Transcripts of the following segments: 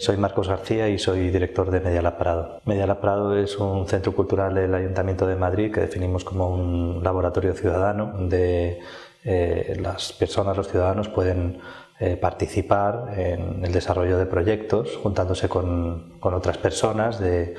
Soy Marcos García y soy director de Medialab Prado. Medialab Prado es un centro cultural del Ayuntamiento de Madrid que definimos como un laboratorio ciudadano donde eh, las personas, los ciudadanos pueden eh, participar en el desarrollo de proyectos juntándose con, con otras personas de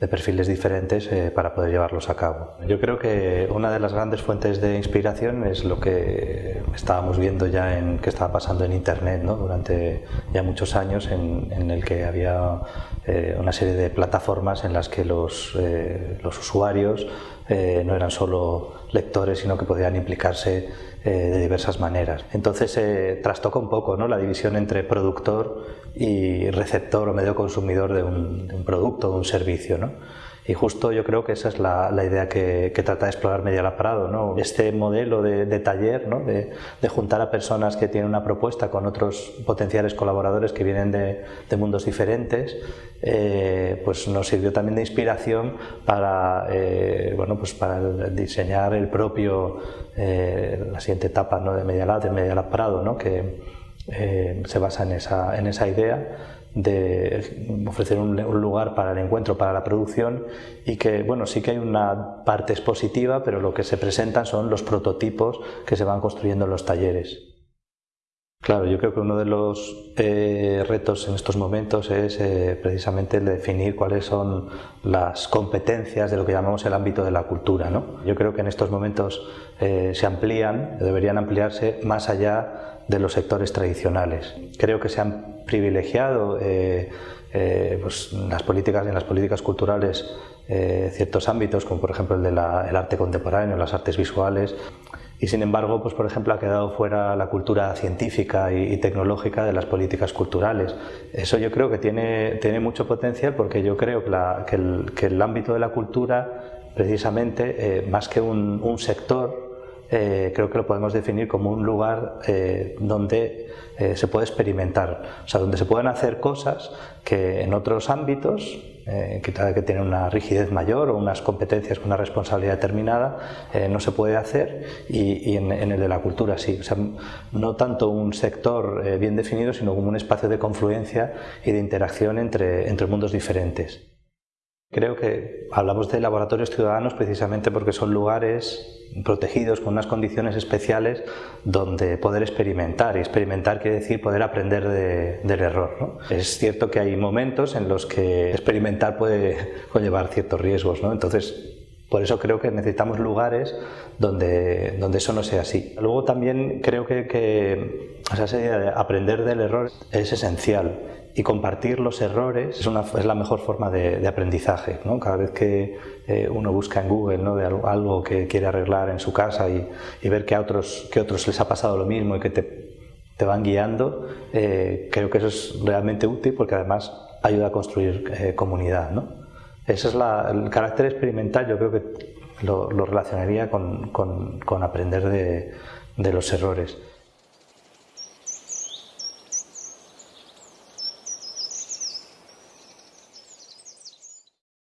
de perfiles diferentes eh, para poder llevarlos a cabo. Yo creo que una de las grandes fuentes de inspiración es lo que estábamos viendo ya en que estaba pasando en Internet ¿no? durante ya muchos años en, en el que había eh, una serie de plataformas en las que los, eh, los usuarios no eran solo lectores sino que podían implicarse de diversas maneras. Entonces trastoca un poco ¿no? la división entre productor y receptor o medio consumidor de un, de un producto o un servicio. ¿no? Y justo yo creo que esa es la, la idea que, que, trata de explorar Media Prado, ¿no? este modelo de, de taller, ¿no? de, de, juntar a personas que tienen una propuesta con otros potenciales colaboradores que vienen de, de mundos diferentes, eh, pues nos sirvió también de inspiración para, eh, bueno, pues para diseñar el propio, eh, la siguiente etapa ¿no? de Media Lab, de Media Prado, ¿no? que eh, se basa en esa, en esa idea de ofrecer un, un, lugar para el encuentro, para la producción y que, bueno, sí que hay una parte expositiva, pero lo que se presentan son los prototipos que se van construyendo en los talleres. Claro, yo creo que uno de los eh, retos en estos momentos es eh, precisamente el de definir cuáles son las competencias de lo que llamamos el ámbito de la cultura. ¿no? Yo creo que en estos momentos eh, se amplían, deberían ampliarse más allá de los sectores tradicionales. Creo que se han privilegiado eh, eh, pues, las políticas, en las políticas culturales eh, ciertos ámbitos, como por ejemplo el del arte contemporáneo, las artes visuales, y sin embargo, pues por ejemplo, ha quedado fuera la cultura científica y, tecnológica de las políticas culturales. Eso yo creo que tiene, tiene mucho potencial porque yo creo que, el, que el, ámbito de la cultura, precisamente, eh, más que un, sector, eh, creo que lo podemos definir como un lugar eh, donde se puede experimentar, o sea, donde se pueden hacer cosas que en otros ámbitos, eh, que, que tienen una rigidez mayor o unas competencias con una responsabilidad determinada, eh, no se puede hacer y, en, el de la cultura sí. O sea, no tanto un sector eh, bien definido, sino como un espacio de confluencia y de interacción entre, entre mundos diferentes. Creo que hablamos de laboratorios ciudadanos precisamente porque son lugares protegidos con unas condiciones especiales donde poder experimentar. Y experimentar quiere decir poder aprender de, del error. ¿no? Es cierto que hay momentos en los que experimentar puede conllevar ciertos riesgos. ¿no? Entonces, por eso creo que necesitamos lugares donde, donde eso no sea así. Luego también creo que, que o sea, aprender del error es esencial y compartir los errores es, la mejor forma de, aprendizaje. ¿no? Cada vez que eh, uno busca en Google ¿no? de algo, que quiere arreglar en su casa y, ver que a otros, que otros les ha pasado lo mismo y que te, te van guiando, eh, creo que eso es realmente útil porque además ayuda a construir eh, comunidad. ¿no? Ese es la, el carácter experimental, yo creo que lo, lo relacionaría con, con, con aprender de, de los errores.